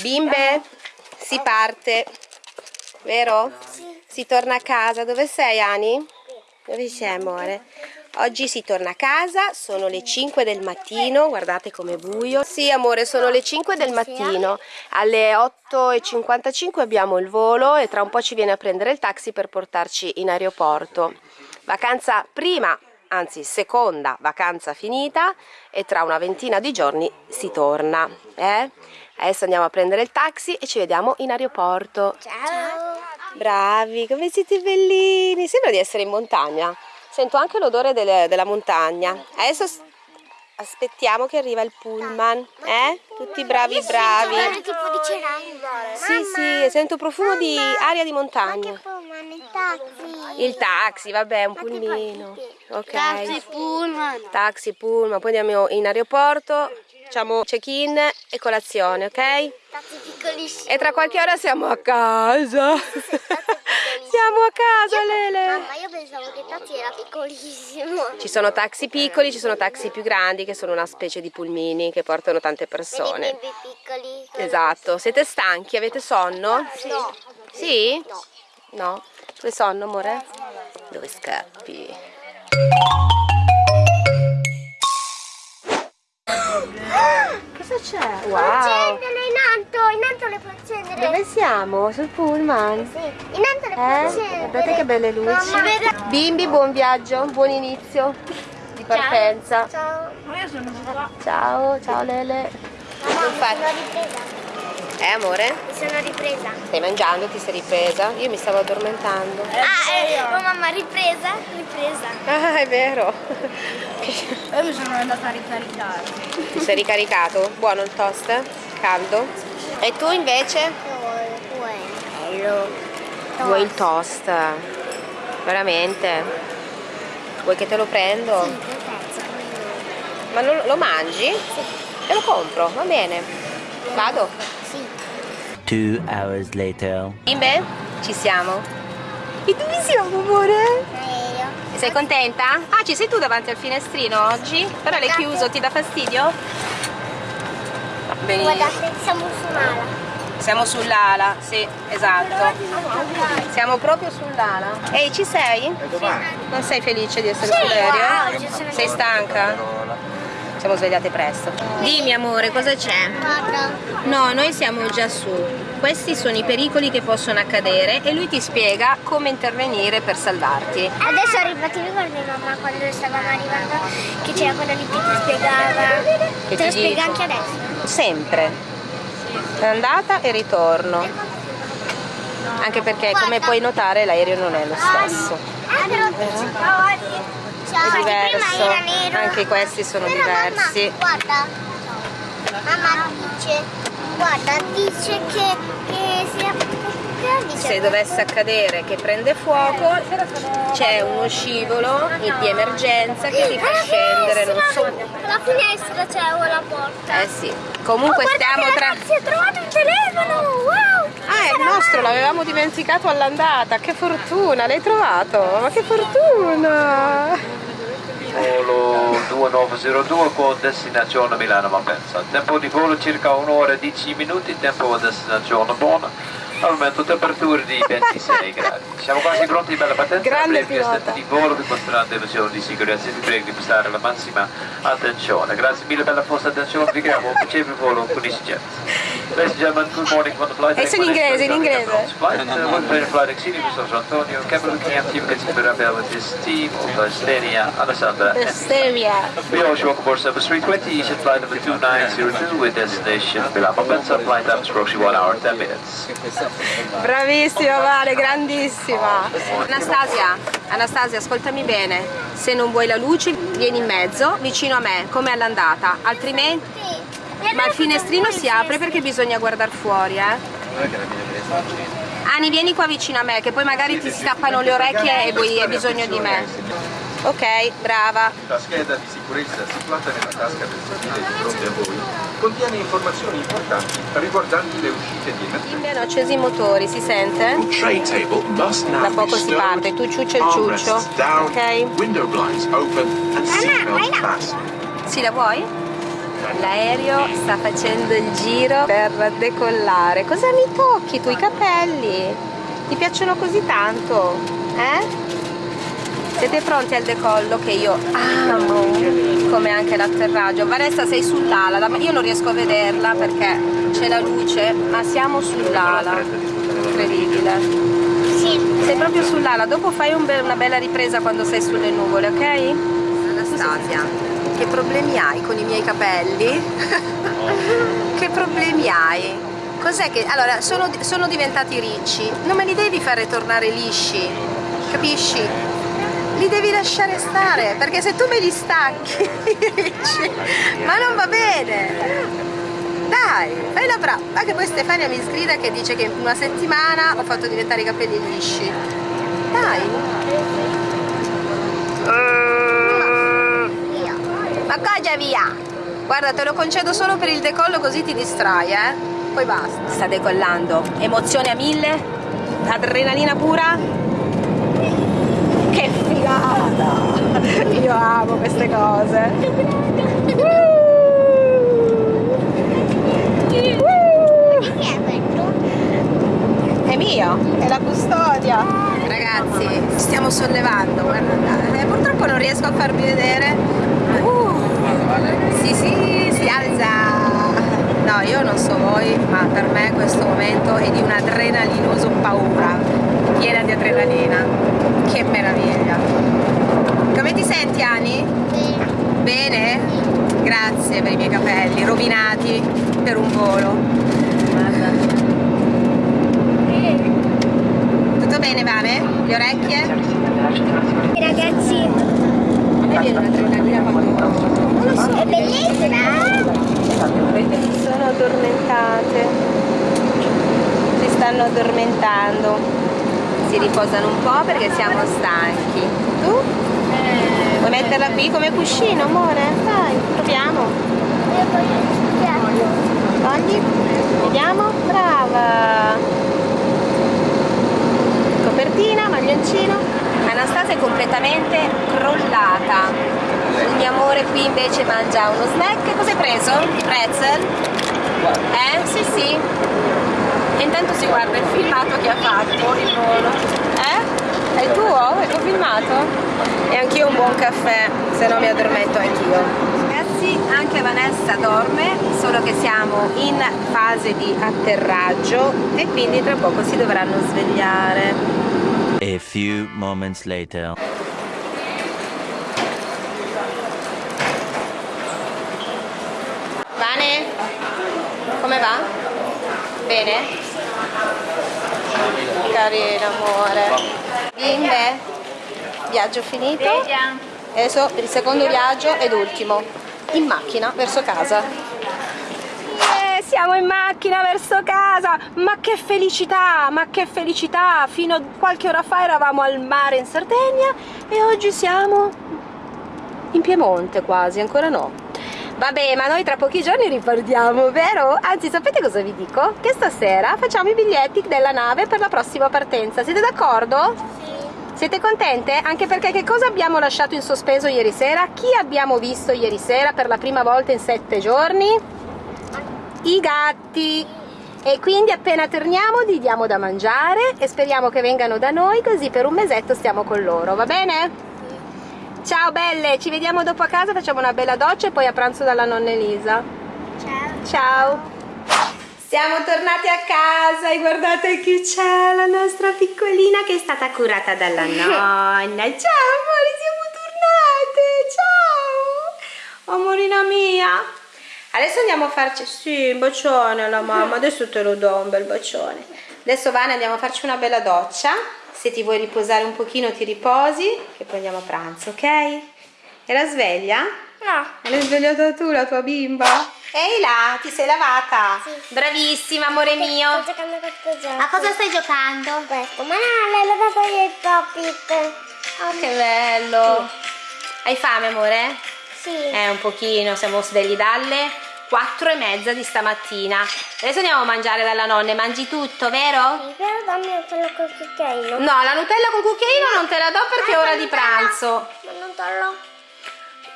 Bimbe, si parte, vero? Sì. Si torna a casa. Dove sei, Ani? Dove sei, amore? Oggi si torna a casa, sono le 5 del mattino, guardate com'è buio. Sì, amore, sono le 5 del mattino. Alle 8.55 abbiamo il volo e tra un po' ci viene a prendere il taxi per portarci in aeroporto. Vacanza prima, anzi seconda vacanza finita e tra una ventina di giorni si torna. Eh? Adesso andiamo a prendere il taxi e ci vediamo in aeroporto. Ciao. Bravi, come siete bellini! Sembra di essere in montagna. Sento anche l'odore delle- della montagna. Adesso aspettiamo che arriva il pullman. Eh? Tutti bravi, bravi. Guarda tipo di ceramica. Sì, sì, sento profumo di aria di montagna. pullman, il taxi. Il taxi, vabbè, un pulmino. Ok. Taxi, pullman. Taxi, pullman, poi andiamo in aeroporto, facciamo check-in e colazione, ok? E tra qualche ora siamo a casa. Siamo a casa, Lele. Mamma, io pensavo che taxi era piccolissimo. Ci sono taxi piccoli, ci sono taxi più grandi che sono una specie di pulmini che portano tante persone. bimbi piccoli. Esatto. Siete stanchi? Avete sonno? No. Sì? No. No? Dove sonno, amore? Dove scappi? Cosa c'è? Wow! Accendere in alto, in alto le puoi accendere. Dove siamo? Sul pullman? Sì, in alto le puoi Eh? accendere. Guardate che belle luci. Mamma, Bimbi, buon viaggio, buon inizio di partenza. Ciao. Ciao, ciao Lele. Non Eh amore? Mi sono ripresa. Stai mangiando? Ti sei ripresa? Io mi stavo addormentando. Ah, eh, oh, mamma, ripresa? Ripresa. Ah, è vero. Io mi sono andata a ricaricare. Ti sei ricaricato? Buono il toast? Caldo? E tu invece? Bello. Vuoi il toast? Veramente? Vuoi che te lo prendo? Sì. Ma non- lo mangi? Te lo compro, va bene. Vado? Two hours later. Bimbe? Ci siamo. E dove siamo, amore? E io. Sei contenta? Ah, ci sei tu davanti al finestrino oggi? Però l'hai chiuso, ti dà fastidio? Benissimo. Guardate, siamo su un'ala. Siamo sull'ala, sì, esatto. Siamo proprio sull'ala. Ehi, ci sei? Non sei felice di essere Sì, sull'aereo? oggi sono Sei stanca? Siamo svegliate presto. Dimmi amore, cosa c'è? No, noi siamo già su. Questi sono i pericoli che possono accadere e lui ti spiega come intervenire per salvarti. Adesso arriva, ti ricordi mamma quando stavamo arrivando che c'era quello lì che ti spiegava? Che Te lo ti spiega anche adesso. Sempre. Andata e ritorno. Anche perché come puoi notare l'aereo non è lo stesso. È diverso. Anche questi sono Però, diversi. Mamma, guarda. Mamma dice, guarda, dice che, che dice? Se dovesse accadere che prende fuoco c'è uno scivolo di emergenza che ti fa Alla scendere, non so. La finestra c'è o la porta. Eh sì. Comunque Oh, stiamo tra. ragazzi, ho trovato il telefono! Wow! Ah, è il nostro, l'avevamo dimenticato all'andata. Che fortuna, l'hai trovato? Ma che fortuna! Volo 2902 con destinazione Milano Malpensa. Tempo di volo circa 1 ora e 10 minuti, tempo a destinazione buona. Al momento temperature di 26 gradi. Siamo quasi pronti per la partenza. Grande pilota. di volo conterranno delle misure di sicurezza. Vi prego di prestare la massima attenzione. Grazie mille per la vostra attenzione. Vi auguro un piacevole volo con EasyJet. Ladies and gentlemen, good morning from the flight. Adesso in inglese, in inglese. Flight, uh, one plane flight exceeding San Antonio. Looking empty. You can see the with this team of Stenia, Alessandra, and Esteria. we also welcome aboard Service 320, Eastern flight number 2902 with destination Milano Malpensa, flight time is approximately 1 hour 10 minutes. Bravissima Vale, grandissima. Anastasia, Anastasia, ascoltami bene. Se non vuoi la luce, vieni in mezzo, vicino a me, come all'andata. Altrimenti. Ma il finestrino si apre perché bisogna guardare fuori, eh. Ani, vieni qua vicino a me, che poi magari ti si tappano le orecchie e vuoi, hai bisogno di me. Ok, brava. La scheda di sicurezza situata nella tasca del sedile di fronte a voi contiene informazioni importanti riguardanti le uscite di emergenza. Bene, ho acceso i motori, si sente? Tray table must now Da poco si parte, tu ciuccio il ciuccio, ok? window blinds open and vai là. Sì, la vuoi? L'aereo sta facendo il giro per decollare. Cosa mi tocchi tu i capelli? Ti piacciono così tanto? Eh? Siete pronti al decollo che io amo, come anche l'atterraggio. Vanessa sei sull'ala, ma io non riesco a vederla perché c'è la luce, ma siamo sull'ala. Incredibile. Sì. Sei proprio sull'ala, dopo fai un be- una bella ripresa quando sei sulle nuvole, ok? Anastasia, che problemi hai con i miei capelli? che problemi hai? Cos'è che... Allora, sono, sono diventati ricci, non me li devi fare tornare lisci, capisci? Li devi lasciare stare, perché se tu me li stacchi, ricci, ma non va bene! Dai, fai la brava. Ma che poi Stefania mi sgrida che dice che in una settimana ho fatto diventare i capelli lisci. Dai. Via? Guarda, te lo concedo solo per il decollo così ti distrai, eh? Poi basta. Sta decollando. Emozione a mille? Adrenalina pura? Che figata! Io amo queste cose. È mio, è la custodia. Ragazzi, stiamo sollevando, guarda, eh, purtroppo non riesco a farvi vedere. Sì, sì, si alza. No, io non so voi, ma per me questo momento è di un adrenalinoso paura, piena di adrenalina. Che meraviglia. Come ti senti, Ani? Bene? Grazie per i miei capelli, rovinati per un volo. Tutto bene, Vane? Le orecchie? Ragazzi, A me viene un'adrenalina quando... Non lo so, è bellissima. sono addormentate. Si stanno addormentando. Si riposano un po' perché siamo stanchi. Tu? Vuoi metterla qui come cuscino, amore? Dai, proviamo. Io voglio. Togli? Vediamo? Brava! Copertina, maglioncino. Anastasia è completamente crollata. Il mio amore qui invece mangia uno snack. Cosa hai preso? Pretzel? Eh? Sì, sì. E intanto si guarda il filmato che ha fatto il volo. Eh? È il tuo? È tuo filmato? E anch'io un buon caffè, se no mi addormento anch'io. Ragazzi, anche Vanessa dorme, solo che siamo in fase di atterraggio e quindi tra poco si dovranno svegliare. A few moments later. Vane? Come va? Bene? Carina amore. Bimbe? Viaggio finito? Adesso per il secondo viaggio ed ultimo. In macchina verso casa. Siamo in macchina verso casa! Ma che felicità! Ma che felicità! Fino a qualche ora fa eravamo al mare in Sardegna e oggi siamo in Piemonte quasi, ancora no. Vabbè, ma noi tra pochi giorni ripartiamo, vero? Anzi, sapete cosa vi dico? Che stasera facciamo i biglietti della nave per la prossima partenza. Siete d'accordo? Sì. Siete contente? Anche perché che cosa abbiamo lasciato in sospeso ieri sera? Chi abbiamo visto ieri sera per la prima volta in sette giorni? I gatti! E quindi appena torniamo gli diamo da mangiare e speriamo che vengano da noi così per un mesetto stiamo con loro, va bene? Ciao belle, ci vediamo dopo a casa, facciamo una bella doccia e poi a pranzo dalla nonna Elisa. Ciao. Ciao! Siamo tornati a casa e guardate chi c'è, la nostra piccolina che è stata curata dalla nonna. Ciao amore, siamo tornate, ciao! Amorina mia! Adesso andiamo a farci, sì, un bacione alla mamma, adesso te lo do un bel bacione. Adesso Vane andiamo a farci una bella doccia, se ti vuoi riposare un pochino ti riposi e poi andiamo a pranzo, ok? Era sveglia? No. L'hai svegliata tu la tua bimba? Ehi là, ti sei lavata? Sì. Bravissima amore mio. Sto giocando a gioco. A cosa stai giocando? Questo. Ma no, l'hai lavato io il pop-it. Oh che bello. Hai fame amore? Sì. Eh un pochino, siamo svegli dalle 4 e mezza di stamattina. Adesso andiamo a mangiare dalla nonna mangi tutto, vero? Sì, però dammi un solo col cucchiaino. No, la Nutella con cucchiaino non te la do perché è ora di pranzo. Ma non te lo...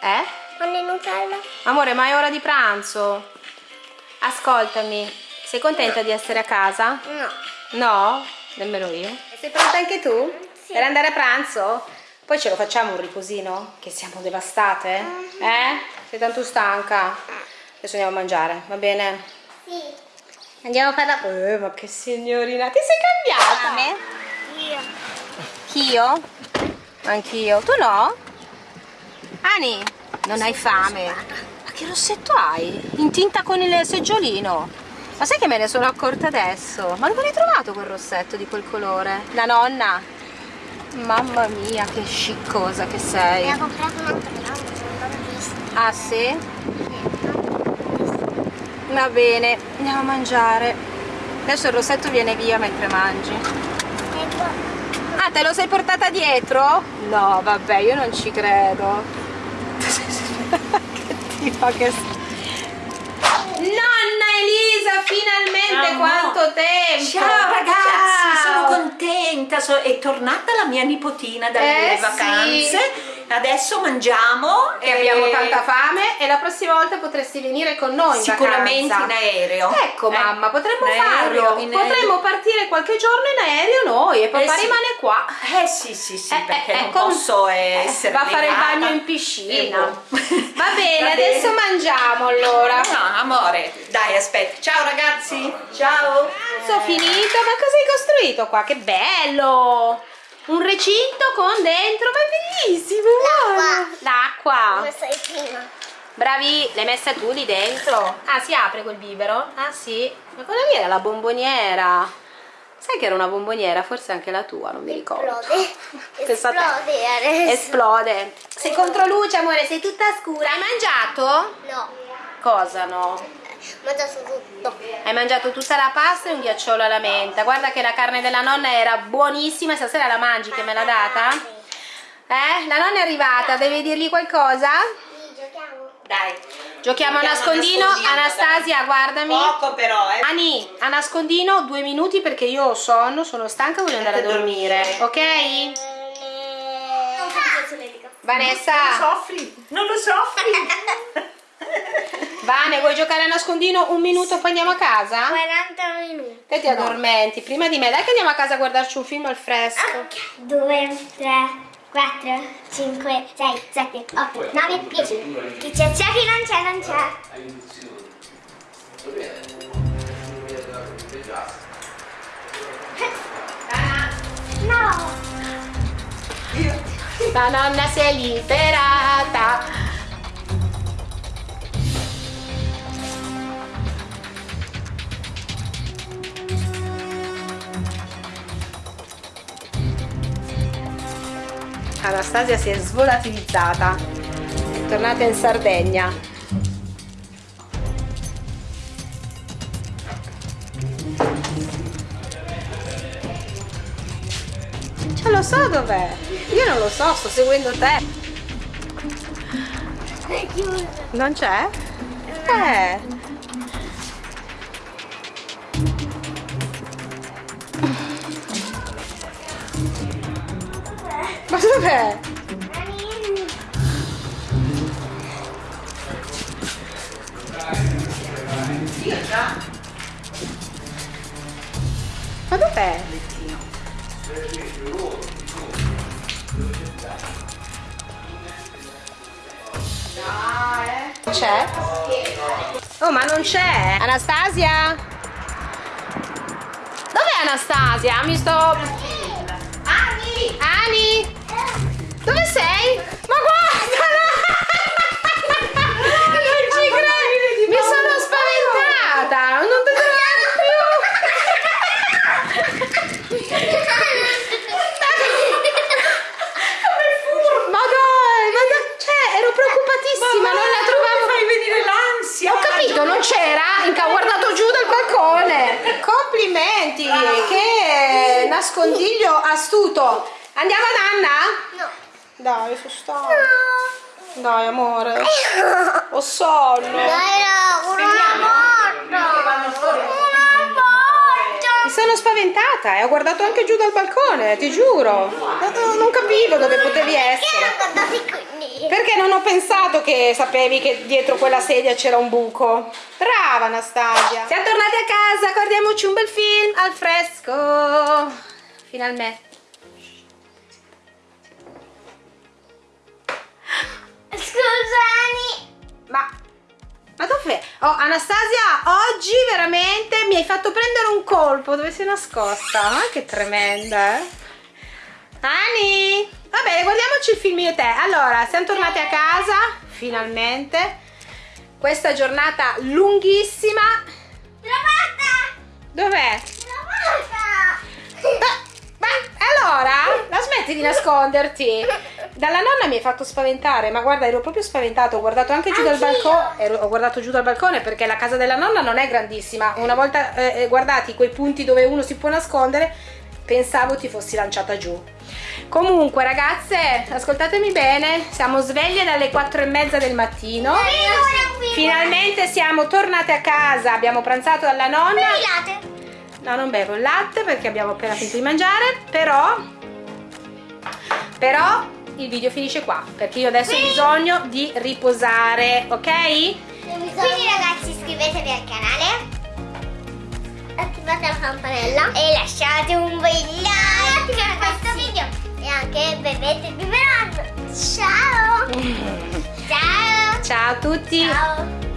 Eh? Hanno il Nutella? Amore, ma è ora di pranzo. Ascoltami, sei contenta di essere a casa? No. No? Nemmeno io. Sei pronta anche tu? Sì. Per andare a pranzo? Poi ce lo facciamo un riposino? Che siamo devastate? Eh? Sei tanto stanca? Adesso andiamo a mangiare, va bene? Sì. Andiamo a fare la... Eh, ma che signorina, ti sei cambiata? Io. Anch'io? Anch'io. Tu no? Ani, non hai fame? Ma che rossetto hai? In tinta con il seggiolino? Ma sai che me ne sono accorta adesso? Ma dove l'hai trovato quel rossetto di quel colore? La nonna? Mamma mia, che sciccosa che Mi sei. ha comprato un altro ramo, non l'ho visto. Ah sì? Va bene, andiamo a mangiare. Adesso il rossetto viene via mentre mangi. Ah, te lo sei portata dietro? No, vabbè, io non ci credo. che tipo che... Nonna Elisa, finalmente Amore. quanto tempo! Ciao ragazzi, Ciao. Contenta, so- è tornata la mia nipotina dalle Eh, vacanze. Adesso mangiamo E abbiamo tanta fame e la prossima volta potresti venire con noi in Sicuramente vacanza. in aereo. Ecco Eh, mamma, potremmo in aereo, farlo. in. Potremmo partire qualche giorno in aereo noi e papà Eh, sì. rimane qua. Eh sì, sì, sì, Eh, perché eh, non con- posso eh, essere va a fare il bagno in piscina. Eh. Va bene, Va adesso bene. mangiamo allora. No, amore, dai, aspetta. Ciao ragazzi, ciao. Pranzo finito, ma cosa hai costruito qua? Che bello! Un recinto con dentro, ma è bellissimo! L'acqua! Prima? Bravi, l'hai messa tu lì dentro? Ah, si apre quel bibero? Ah sì, ma quella lì era la bomboniera. Sai che era una bomboniera? Forse anche la tua, non mi ricordo. Esplode. Esplode adesso. Esplode. Sei contro luce, amore, sei tutta scura. Hai mangiato? No. Cosa no? Ho mangiato tutto. Hai mangiato tutta la pasta e un ghiacciolo alla menta. Guarda che la carne della nonna era buonissima. Stasera la mangi che me l'ha data? Eh? La nonna è arrivata, devi dirgli qualcosa? Sì, giochiamo. Dai. Giochiamo a nascondino. Anastasia, guardami. Poco però, eh. Ani, a nascondino due minuti perché io ho sonno, sono stanca, voglio andare a dormire. Ok? Non faccio solletico. Vanessa, Soffri, non lo soffri. Vane, vuoi giocare a nascondino un minuto poi andiamo a casa? 40 minuti. Te ti addormenti prima di me. Dai che andiamo a casa a guardarci un film al fresco. 2, 3, 4, 5, 6, 7, 8, 9, 10. Chi c'è c'è, chi non c'è non c'è. No! La nonna si è liberata. Anastasia si è svolatilizzata. È tornata in Sardegna. Cioè lo so dov'è. Io non lo so, sto seguendo te. Non c'è? Eh. Dov'è? Ma dov'è? C'è? Oh, ma non c'è! Anastasia? Dov'è Anastasia? Mi sto... Ani! Ani! Dove sei? Ma guardala! Non ci credo! Mi sono spaventata! Non ti trovare più! Ma dai! Ma dai! Cioè, ero preoccupatissima! non la trovavo! Fai venire l'ansia. Ho capito, non c'era, inca- ho guardato giù dal balcone. Complimenti, che nascondiglio astuto. Andiamo a Nanna? No. Dai, sono stanca. Dai, amore. Ho sonno. Dai, no, una volta. Mi sono spaventata e ho guardato anche giù dal balcone, ti giuro. Non, capivo dove potevi essere. Perché non ho pensato che sapevi che dietro quella sedia c'era un buco. Brava Anastasia. Siamo tornati a casa, guardiamoci un bel film al fresco. Finalmente. Scusami. Ma, ma dov'è? Oh, Anastasia, oggi veramente mi hai fatto prendere un colpo. Dove sei nascosta? Ma che tremenda, eh? Ani! Va bene, guardiamoci il film io e te. Allora, siamo tornati a casa, finalmente. Questa giornata lunghissima. Trovata. Dov'è? Trovata. Ma, ma allora? La smetti di nasconderti? Dalla nonna mi hai fatto spaventare, ma guarda, ero proprio spaventato. Ho guardato anche giù dal balcone. Ho guardato giù dal balcone perché la casa della nonna non è grandissima. Una volta eh, eh, guardati quei punti dove uno si può nascondere, pensavo ti fossi lanciata giù. Comunque, ragazze, ascoltatemi bene. Siamo sveglie dalle 4 e mezza del mattino. Finalmente siamo tornate a casa. Abbiamo pranzato dalla nonna. Latte. No, non bevo il latte perché abbiamo appena finito di mangiare, però però il video finisce qua perché io adesso ho bisogno di riposare, ok? Quindi ragazzi iscrivetevi al canale Attivate la campanella E lasciate un bel like a questo video. E anche bevete il biberon. Ciao! Ciao! Ciao a tutti! Ciao